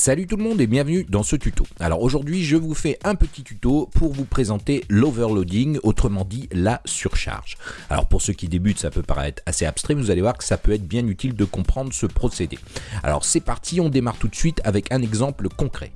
Salut tout le monde et bienvenue dans ce tuto. Alors aujourd'hui je vous fais un petit tuto pour vous présenter l'overloading, autrement dit la surcharge. Alors pour ceux qui débutent ça peut paraître assez abstrait, mais vous allez voir que ça peut être bien utile de comprendre ce procédé. Alors c'est parti, on démarre tout de suite avec un exemple concret.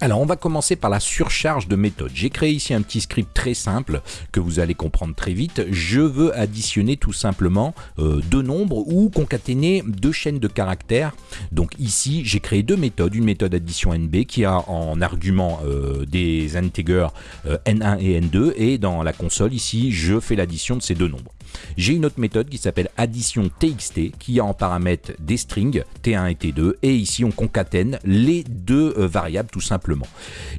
Alors on va commencer par la surcharge de méthode. J'ai créé ici un petit script très simple que vous allez comprendre très vite. Je veux additionner tout simplement euh, deux nombres ou concaténer deux chaînes de caractères. Donc ici j'ai créé deux méthodes. Une méthode addition NB qui a en argument euh, des integers euh, N1 et N2 et dans la console ici je fais l'addition de ces deux nombres. J'ai une autre méthode qui s'appelle addition txt qui a en paramètre des strings t1 et t2 et ici on concatène les deux variables tout simplement.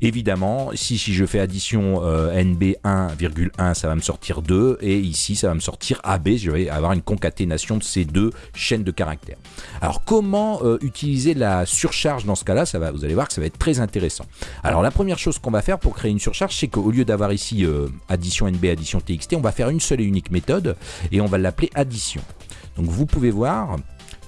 Évidemment, si, je fais addition euh, nb1,1 ça va me sortir 2 et ici ça va me sortir ab, je vais avoir une concaténation de ces deux chaînes de caractères. Alors comment euh, utiliser la surcharge dans ce cas-là? Vous allez voir que ça va être très intéressant. Alors la première chose qu'on va faire pour créer une surcharge c'est qu'au lieu d'avoir ici addition nb, addition txt, on va faire une seule et unique méthode et on va l'appeler addition. Donc vous pouvez voir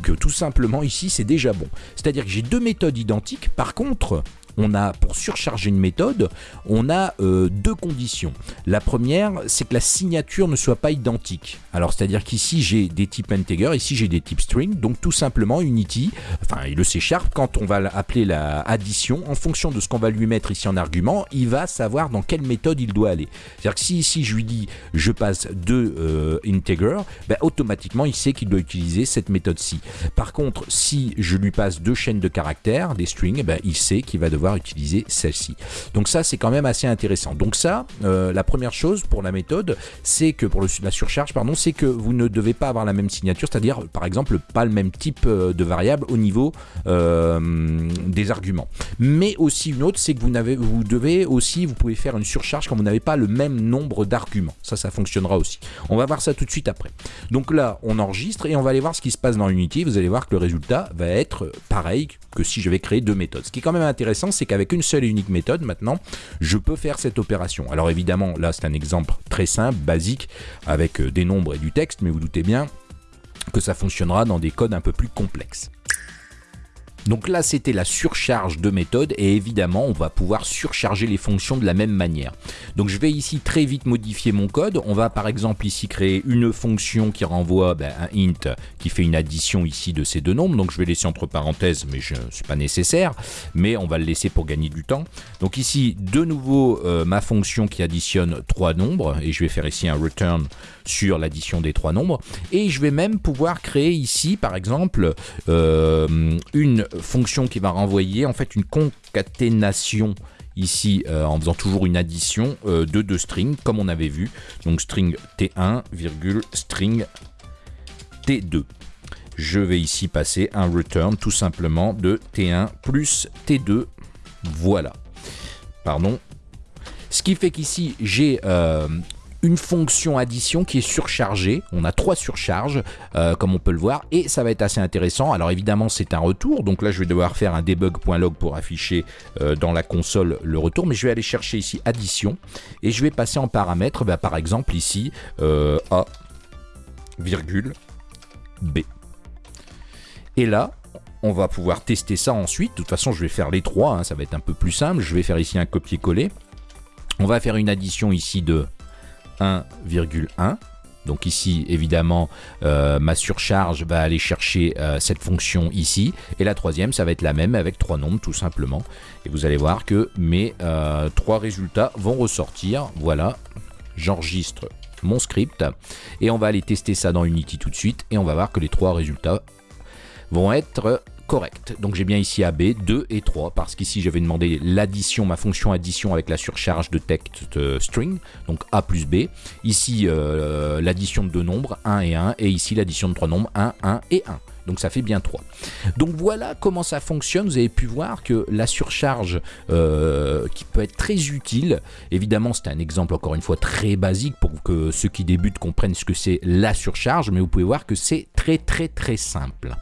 que tout simplement ici c'est déjà bon. C'est-à-dire que j'ai deux méthodes identiques, par contre on a, pour surcharger une méthode, on a euh, deux conditions. La première, c'est que la signature ne soit pas identique. Alors, c'est-à-dire qu'ici, j'ai des types integer, ici, j'ai des types string. Donc, tout simplement, Unity, enfin, le C Sharp, quand on va appeler la addition, en fonction de ce qu'on va lui mettre ici en argument, il va savoir dans quelle méthode il doit aller. C'est-à-dire que si ici, je lui dis, je passe deux euh, integer, ben, automatiquement, il sait qu'il doit utiliser cette méthode-ci. Par contre, si je lui passe deux chaînes de caractères, des strings, ben, il sait qu'il va devoir utiliser celle-ci. Donc ça, c'est quand même assez intéressant. Donc ça, euh, la première chose pour la méthode, c'est que pour la surcharge, pardon, c'est que vous ne devez pas avoir la même signature, c'est-à-dire par exemple pas le même type euh, de variable au niveau euh, des arguments. Mais aussi une autre, c'est que vous, n'avez, vous devez aussi, vous pouvez faire une surcharge quand vous n'avez pas le même nombre d'arguments. Ça, ça fonctionnera aussi. On va voir ça tout de suite après. Donc là, on enregistre et on va aller voir ce qui se passe dans Unity. Vous allez voir que le résultat va être pareil que si je vais créer deux méthodes. Ce qui est quand même intéressant, c'est qu'avec une seule et unique méthode, maintenant, je peux faire cette opération. Alors évidemment, là, c'est un exemple très simple, basique, avec euh, des nombres et du texte, mais vous doutez bien que ça fonctionnera dans des codes un peu plus complexes. Donc là, c'était la surcharge de méthode et évidemment, on va pouvoir surcharger les fonctions de la même manière. Donc je vais ici très vite modifier mon code. On va par exemple ici créer une fonction qui renvoie ben, un int qui fait une addition ici de ces deux nombres. Donc je vais laisser entre parenthèses, mais ce n'est pas nécessaire. Mais on va le laisser pour gagner du temps. Donc ici, de nouveau, euh, ma fonction qui additionne trois nombres. Et je vais faire ici un return sur l'addition des trois nombres. Et je vais même pouvoir créer ici, par exemple, euh, une fonction qui va renvoyer en fait une concaténation ici euh, en faisant toujours une addition euh, de deux strings comme on avait vu. Donc string t1, string t2. Je vais ici passer un return tout simplement de t1 plus t2. Voilà. Pardon. Ce qui fait qu'ici j'ai euh, une fonction addition qui est surchargée. On a trois surcharges, euh, comme on peut le voir, et ça va être assez intéressant. Alors évidemment, c'est un retour, donc là, je vais devoir faire un debug.log pour afficher euh, dans la console le retour, mais je vais aller chercher ici addition, et je vais passer en paramètre, bah, par exemple ici, euh, A, virgule, B. Et là, on va pouvoir tester ça ensuite. De toute façon, je vais faire les trois, hein, ça va être un peu plus simple. Je vais faire ici un copier-coller. On va faire une addition ici de 1,1. Donc ici, évidemment, euh, ma surcharge va aller chercher euh, cette fonction ici. Et la troisième, ça va être la même avec trois nombres, tout simplement. Et vous allez voir que mes euh, trois résultats vont ressortir. Voilà, j'enregistre mon script. Et on va aller tester ça dans Unity tout de suite. Et on va voir que les trois résultats vont être correct. Donc j'ai bien ici AB, 2 et 3, parce qu'ici j'avais demandé l'addition, ma fonction addition avec la surcharge de texte string, donc A plus B. Ici euh, l'addition de deux nombres, 1 et 1, et ici l'addition de trois nombres, 1, 1 et 1. Donc ça fait bien 3. Donc voilà comment ça fonctionne. Vous avez pu voir que la surcharge euh, qui peut être très utile, évidemment c'est un exemple encore une fois très basique pour que ceux qui débutent comprennent ce que c'est la surcharge, mais vous pouvez voir que c'est très très très simple.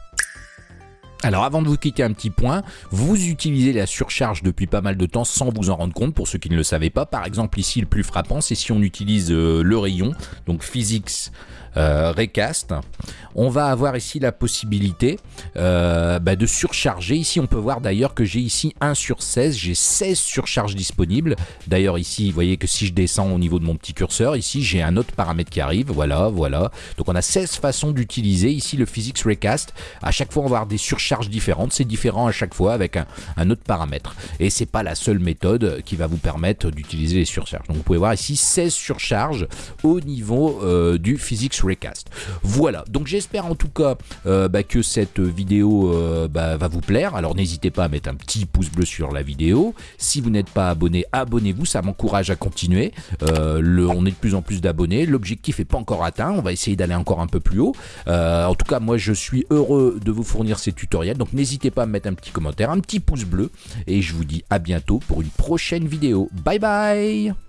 Alors avant de vous quitter un petit point, vous utilisez la surcharge depuis pas mal de temps sans vous en rendre compte pour ceux qui ne le savaient pas. Par exemple ici le plus frappant c'est si on utilise euh, le rayon, donc Physics euh, Recast, on va avoir ici la possibilité euh, bah, de surcharger. Ici on peut voir d'ailleurs que j'ai ici 1 sur 16, j'ai 16 surcharges disponibles. D'ailleurs ici vous voyez que si je descends au niveau de mon petit curseur, ici j'ai un autre paramètre qui arrive, voilà, voilà. Donc on a 16 façons d'utiliser ici le Physics Recast. À chaque fois on va avoir des surcharges différentes, c'est différent à chaque fois avec un, autre paramètre. Et c'est pas la seule méthode qui va vous permettre d'utiliser les surcharges. Donc vous pouvez voir ici 16 surcharges au niveau euh, du Physics Recast. Voilà, donc j'espère en tout cas euh, bah, que cette vidéo euh, bah, va vous plaire. Alors n'hésitez pas à mettre un petit pouce bleu sur la vidéo. Si vous n'êtes pas abonné, abonnez-vous, ça m'encourage à continuer. Le, on est de plus en plus d'abonnés, l'objectif n'est pas encore atteint, on va essayer d'aller encore un peu plus haut. en tout cas, moi je suis heureux de vous fournir ces donc n'hésitez pas à me mettre un petit commentaire, un petit pouce bleu, et je vous dis à bientôt pour une prochaine vidéo. Bye bye